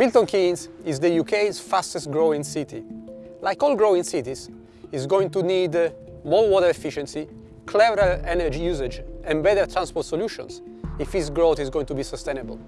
Milton Keynes is the UK's fastest growing city. Like all growing cities, it's going to need uh, more water efficiency, cleverer energy usage and better transport solutions if its growth is going to be sustainable.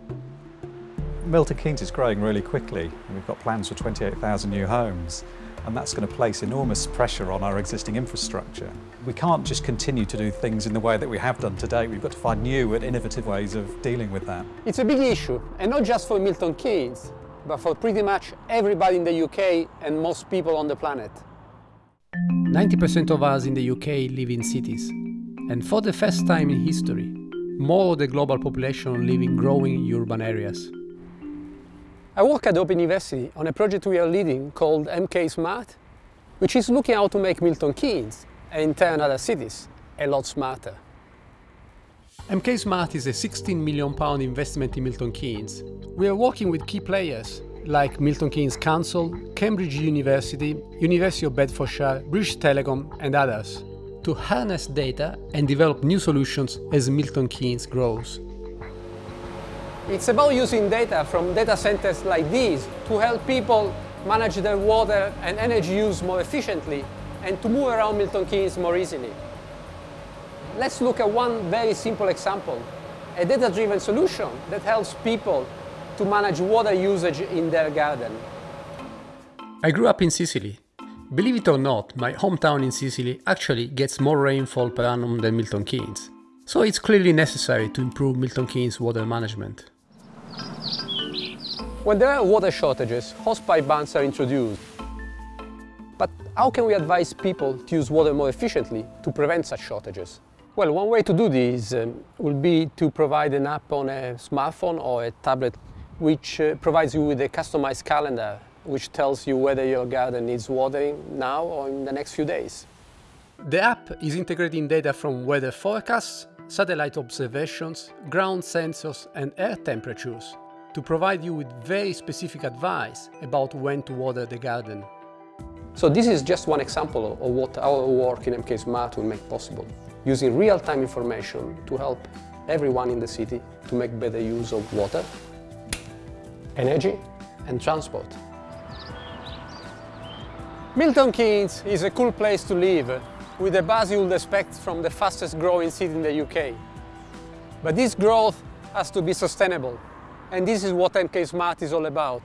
Milton Keynes is growing really quickly. We've got plans for 28,000 new homes and that's going to place enormous pressure on our existing infrastructure. We can't just continue to do things in the way that we have done today. We've got to find new and innovative ways of dealing with that. It's a big issue, and not just for Milton Keynes, but for pretty much everybody in the UK and most people on the planet. 90% of us in the UK live in cities, and for the first time in history, more of the global population live in growing urban areas. I work at Open University on a project we are leading called MK Smart, which is looking how to make Milton Keynes, and in turn other cities, a lot smarter. MK Smart is a 16 million pound investment in Milton Keynes. We are working with key players like Milton Keynes Council, Cambridge University, University of Bedfordshire, British Telecom and others to harness data and develop new solutions as Milton Keynes grows. It's about using data from data centers like these to help people manage their water and energy use more efficiently and to move around Milton Keynes more easily. Let's look at one very simple example, a data-driven solution that helps people to manage water usage in their garden. I grew up in Sicily. Believe it or not, my hometown in Sicily actually gets more rainfall per annum than Milton Keynes. So it's clearly necessary to improve Milton Keynes water management. When there are water shortages, hosepipe bans are introduced. But how can we advise people to use water more efficiently to prevent such shortages? Well, one way to do this um, will be to provide an app on a smartphone or a tablet which uh, provides you with a customized calendar which tells you whether your garden needs watering now or in the next few days. The app is integrating data from weather forecasts, satellite observations, ground sensors and air temperatures to provide you with very specific advice about when to water the garden. So this is just one example of what our work in MK Smart will make possible, using real-time information to help everyone in the city to make better use of water, energy and transport. Milton Keynes is a cool place to live, with a buzz you would expect from the fastest growing city in the UK. But this growth has to be sustainable and this is what MK Smart is all about.